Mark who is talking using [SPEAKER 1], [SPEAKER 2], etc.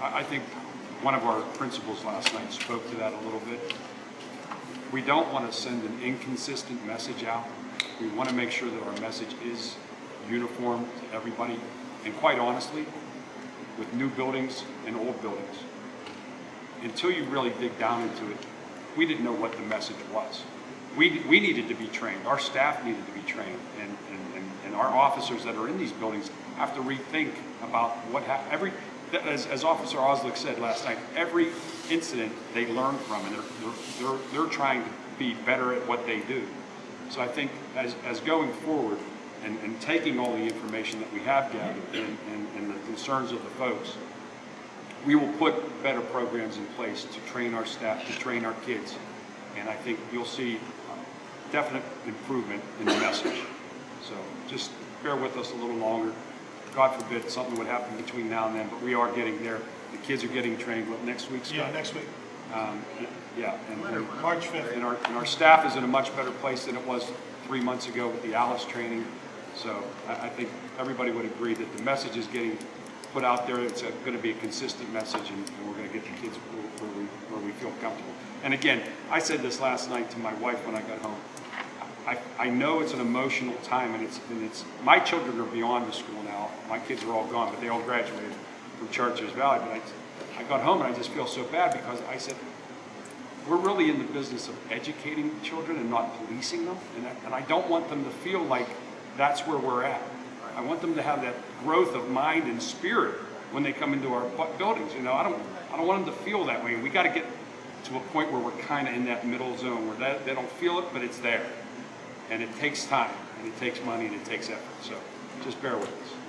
[SPEAKER 1] I, I think one of our principals last night spoke to that a little bit. We don't want to send an inconsistent message out. We want to make sure that our message is uniform to everybody. And quite honestly, with new buildings and old buildings, until you really dig down into it, we didn't know what the message was. We, we needed to be trained, our staff needed to be trained, and, and, and our officers that are in these buildings have to rethink about what happened. Every, as, as Officer Oslick said last night, every incident they learn from, and they're, they're, they're, they're trying to be better at what they do. So I think as, as going forward, and, and taking all the information that we have gathered, and, and, and the concerns of the folks, we will put better programs in place to train our staff, to train our kids. And I think you'll see definite improvement in the message. So just bear with us a little longer. God forbid something would happen between now and then, but we are getting there. The kids are getting trained, what, next week, Scott?
[SPEAKER 2] Yeah, next week,
[SPEAKER 1] Um, Yeah, and, and
[SPEAKER 2] March 5th.
[SPEAKER 1] and our, and our staff is in a much better place than it was three months ago with the Alice training. So I, I think everybody would agree that the message is getting put out there. It's going to be a consistent message, and, and we're going to get the kids where, where we where we feel comfortable. And again, I said this last night to my wife when I got home. I, I know it's an emotional time, and it's and it's my children are beyond the school now. My kids are all gone, but they all graduated from Chartiers Valley. But I, I got home and I just feel so bad because I said we're really in the business of educating children and not policing them. And I, and I don't want them to feel like that's where we're at. I want them to have that growth of mind and spirit when they come into our buildings. You know, I don't, I don't want them to feel that way. We got to get to a point where we're kind of in that middle zone where they, they don't feel it, but it's there. And it takes time, and it takes money, and it takes effort. So just bear with us.